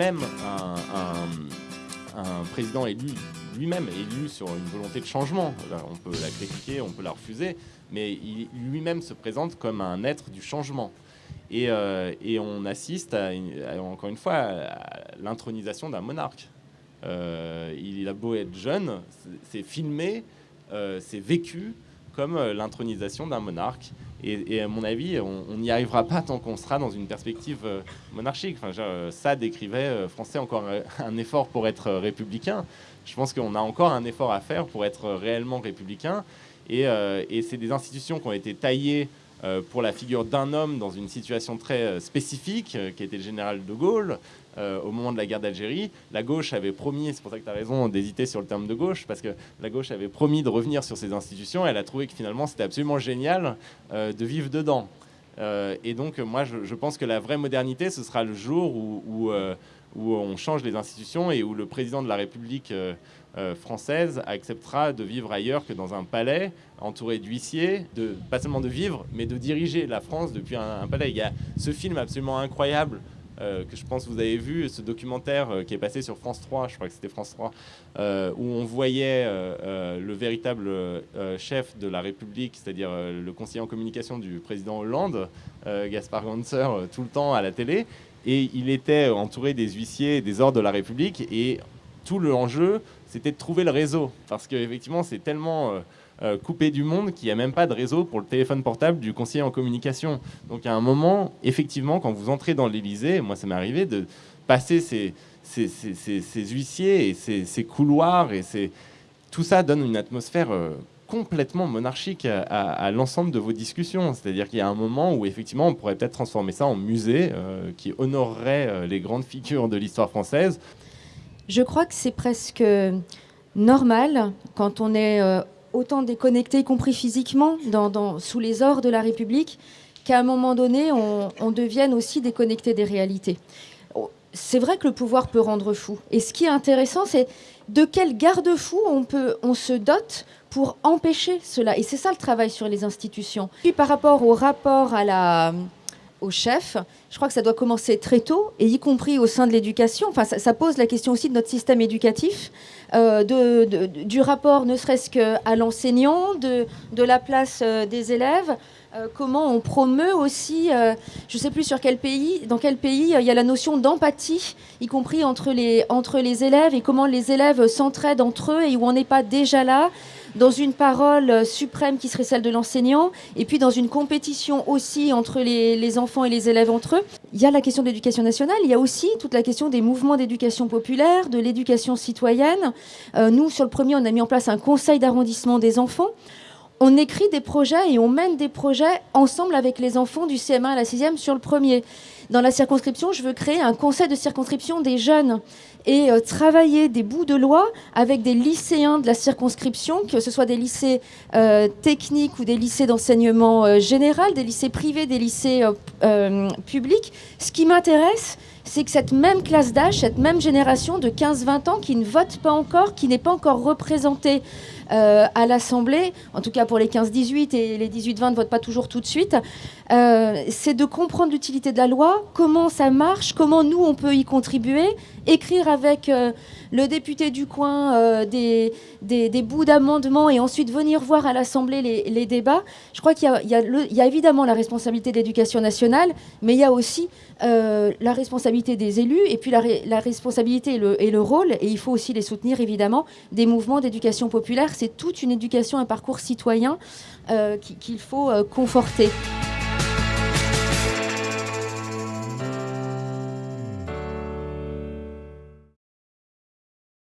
même un, président élu lui-même élu sur une volonté de changement. On peut la critiquer, on peut la refuser, mais lui-même se présente comme un être du changement. Et, euh, on assiste, à, encore une fois, à l'intronisation d'un monarque. Euh, il a beau être jeune, c'est filmé, euh, c'est vécu comme l'intronisation d'un monarque. Et, à mon avis, on n'y arrivera pas tant qu'on sera dans une perspective monarchique. Enfin, ça décrivait français encore un effort pour être républicain. Je pense qu'on a encore un effort à faire pour être réellement républicain. Et, c'est des institutions qui ont été taillées euh, pour la figure d'un homme dans une situation très euh, spécifique, euh, qui était le général de Gaulle, au moment de la guerre d'Algérie. La gauche avait promis, c'est pour ça que tu as raison d'hésiter sur le terme de gauche, parce que la gauche avait promis de revenir sur ces institutions, et elle a trouvé que finalement c'était absolument génial de vivre dedans. et donc moi je, pense que la vraie modernité, ce sera le jour où on change les institutions et où le président de la République euh, française acceptera de vivre ailleurs que dans un palais entouré d'huissiers, de, pas seulement de vivre, mais de diriger la France depuis un, palais. Il y a ce film absolument incroyable euh, que je pense que vous avez vu, ce documentaire euh, qui est passé sur France 3, je crois que c'était France 3, où on voyait le véritable chef de la République, c'est-à-dire le conseiller en communication du président Hollande, Gaspard Ganser, tout le temps à la télé. Et il était entouré des huissiers des ordres de la République. Et tout l'enjeu, c'était de trouver le réseau. Parce qu'effectivement, c'est tellement euh, euh, coupé du monde qu'il n'y a même pas de réseau pour le téléphone portable du conseiller en communication. Donc à un moment, effectivement, quand vous entrez dans l'Elysée, moi ça m'est arrivé de passer ces, huissiers et ces, couloirs, et tout ça donne une atmosphère euh, complètement monarchique à, l'ensemble de vos discussions. C'est-à-dire qu'il y a un moment où effectivement on pourrait peut-être transformer ça en musée qui honorerait les grandes figures de l'histoire française. Je crois que c'est presque normal quand on est euh, autant déconnecté, y compris physiquement, sous les ors de la République, qu'à un moment donné, on, devienne aussi déconnecté des réalités. Oh, c'est vrai que le pouvoir peut rendre fou. Et ce qui est intéressant, c'est de quel garde-fou on, on se dote pour empêcher cela. Et c'est ça le travail sur les institutions. Puis par rapport au rapport à la, au chef, je crois que ça doit commencer très tôt, et y compris au sein de l'éducation. Enfin, ça, pose la question aussi de notre système éducatif, euh, du rapport ne serait-ce qu'à l'enseignant, de, de, la place euh, des élèves. Euh, comment on promeut aussi, je ne sais plus sur quel pays, dans quel pays il y a la notion d'empathie, y compris entre les, entre les élèves, et comment les élèves s'entraident entre eux, et où on n'est pas déjà là dans une parole suprême qui serait celle de l'enseignant, et puis dans une compétition aussi entre les, enfants et les élèves entre eux. Il y a la question de l'éducation nationale, il y a aussi toute la question des mouvements d'éducation populaire, de l'éducation citoyenne. Euh, nous, sur le premier, on a mis en place un conseil d'arrondissement des enfants on écrit des projets et on mène des projets ensemble avec les enfants du CM1 à la 6e sur le premier. Dans la circonscription, je veux créer un conseil de circonscription des jeunes et euh, travailler des bouts de loi avec des lycéens de la circonscription, que ce soit des lycées euh, techniques ou des lycées d'enseignement euh, général, des lycées privés, des lycées publics. Ce qui m'intéresse, c'est que cette même classe d'âge, cette même génération de 15-20 ans qui ne vote pas encore, qui n'est pas encore représentée euh, à l'Assemblée, en tout cas pour les 15-18 et les 18-20 ne votent pas toujours tout de suite, euh, c'est de comprendre l'utilité de la loi, comment ça marche, comment nous on peut y contribuer, écrire avec euh, le député du coin des, des, bouts d'amendements et ensuite venir voir à l'Assemblée les, débats. Je crois qu'il y, y, a évidemment la responsabilité de l'éducation nationale, mais il y a aussi la responsabilité des élus et puis la, responsabilité et le, et le, rôle, et il faut aussi les soutenir évidemment, des mouvements d'éducation populaire c'est toute une éducation, un parcours citoyen euh, qu'il faut euh, conforter.